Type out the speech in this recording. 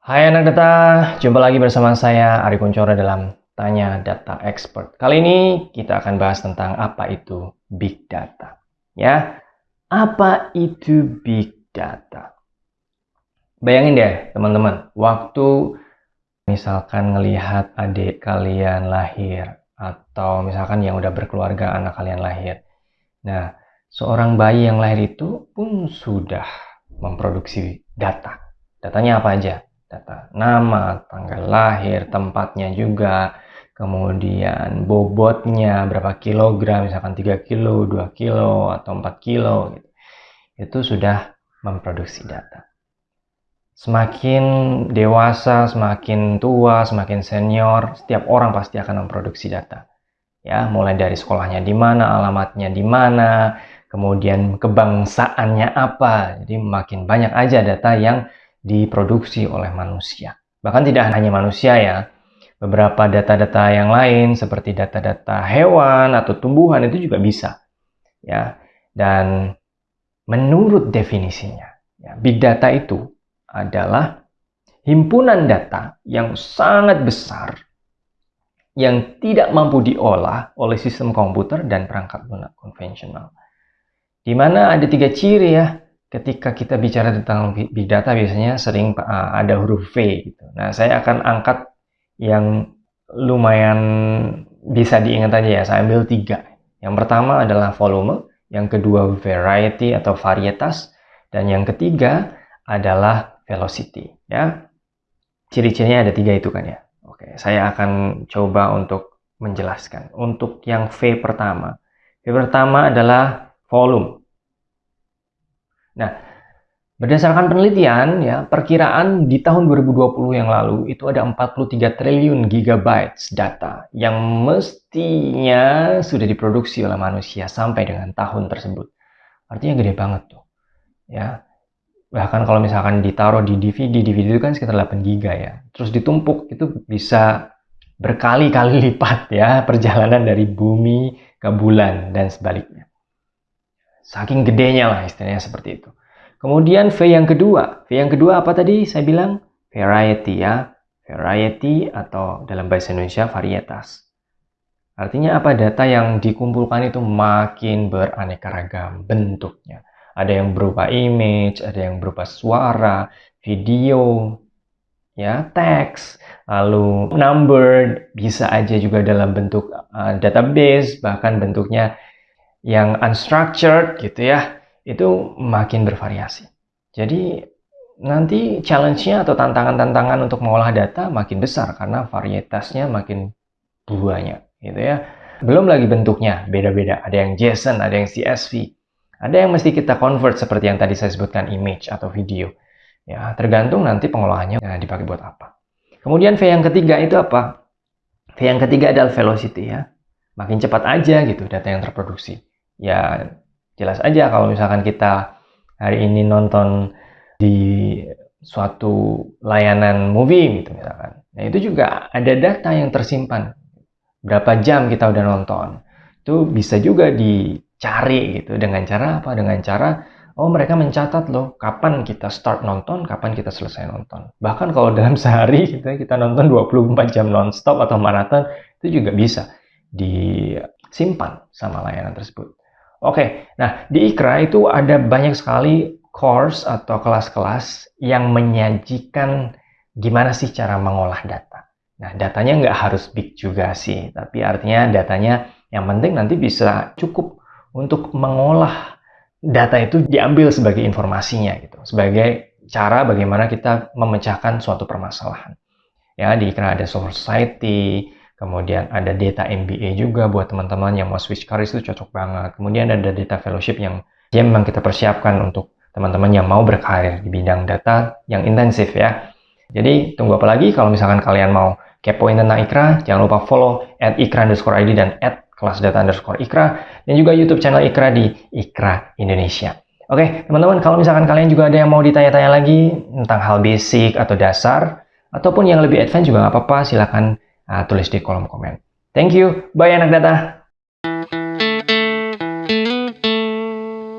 Hai anak data, jumpa lagi bersama saya Ari Kuncoro dalam Tanya Data Expert. Kali ini kita akan bahas tentang apa itu Big Data. Ya, apa itu Big Data? Bayangin deh teman-teman, waktu misalkan ngelihat adik kalian lahir atau misalkan yang udah berkeluarga anak kalian lahir. Nah, seorang bayi yang lahir itu pun sudah memproduksi data. Datanya apa aja? Data nama, tanggal lahir, tempatnya juga, kemudian bobotnya berapa kilogram, misalkan 3 kilo, 2 kilo, atau 4 kilo, gitu. itu sudah memproduksi data. Semakin dewasa, semakin tua, semakin senior, setiap orang pasti akan memproduksi data. Ya, mulai dari sekolahnya di mana, alamatnya di mana, kemudian kebangsaannya apa. Jadi makin banyak aja data yang diproduksi oleh manusia. Bahkan tidak hanya manusia ya, beberapa data-data yang lain seperti data-data hewan atau tumbuhan itu juga bisa. Ya. Dan menurut definisinya, ya, big data itu adalah himpunan data yang sangat besar yang tidak mampu diolah oleh sistem komputer dan perangkat lunak konvensional. Di mana ada tiga ciri ya ketika kita bicara tentang big data biasanya sering uh, ada huruf V gitu. Nah, saya akan angkat yang lumayan bisa diingat aja ya. Saya ambil tiga. Yang pertama adalah volume, yang kedua variety atau varietas, dan yang ketiga adalah velocity. Ya, ciri-cirinya ada tiga itu kan ya. Oke, saya akan coba untuk menjelaskan. Untuk yang V pertama, V pertama adalah volume. Nah, berdasarkan penelitian ya, perkiraan di tahun 2020 yang lalu itu ada 43 triliun gigabytes data yang mestinya sudah diproduksi oleh manusia sampai dengan tahun tersebut. Artinya gede banget tuh. Ya. Bahkan kalau misalkan ditaruh di DVD, DVD itu kan sekitar 8 giga ya. Terus ditumpuk itu bisa berkali-kali lipat ya perjalanan dari bumi ke bulan dan sebaliknya. Saking gedenya lah istilahnya seperti itu. Kemudian V yang kedua. V yang kedua apa tadi? Saya bilang variety ya. Variety atau dalam bahasa Indonesia varietas. Artinya apa? Data yang dikumpulkan itu makin beraneka ragam bentuknya. Ada yang berupa image, ada yang berupa suara, video, ya, teks, lalu number, bisa aja juga dalam bentuk uh, database, bahkan bentuknya yang unstructured gitu ya, itu makin bervariasi. Jadi nanti challenge-nya atau tantangan-tantangan untuk mengolah data makin besar karena varietasnya makin banyak gitu ya. Belum lagi bentuknya beda-beda. Ada yang JSON, ada yang CSV. Ada yang mesti kita convert seperti yang tadi saya sebutkan image atau video. Ya, tergantung nanti pengolahannya ya, dipakai buat apa. Kemudian V yang ketiga itu apa? V yang ketiga adalah velocity ya. Makin cepat aja gitu data yang terproduksi ya jelas aja kalau misalkan kita hari ini nonton di suatu layanan movie gitu misalkan. Nah itu juga ada data yang tersimpan. Berapa jam kita udah nonton. Itu bisa juga dicari gitu dengan cara apa? Dengan cara oh mereka mencatat loh kapan kita start nonton, kapan kita selesai nonton. Bahkan kalau dalam sehari kita kita nonton 24 jam nonstop atau maraton itu juga bisa disimpan sama layanan tersebut. Oke, nah di Ikra itu ada banyak sekali course atau kelas-kelas yang menyajikan gimana sih cara mengolah data. Nah, datanya nggak harus big juga sih, tapi artinya datanya yang penting nanti bisa cukup untuk mengolah data itu diambil sebagai informasinya gitu, sebagai cara bagaimana kita memecahkan suatu permasalahan. Ya, di Ikra ada society, Kemudian ada data MBA juga buat teman-teman yang mau switch career itu cocok banget. Kemudian ada data fellowship yang ya memang kita persiapkan untuk teman-teman yang mau berkarir di bidang data yang intensif ya. Jadi tunggu apa lagi kalau misalkan kalian mau kepoin tentang Ikra, jangan lupa follow at Ikra underscore ID dan at kelas data underscore Ikra dan juga YouTube channel Ikra di Ikra Indonesia. Oke, teman-teman, kalau misalkan kalian juga ada yang mau ditanya-tanya lagi tentang hal basic atau dasar, ataupun yang lebih advance juga nggak apa-apa, silakan uh, tulis di kolom komen. Thank you. Bye anak data.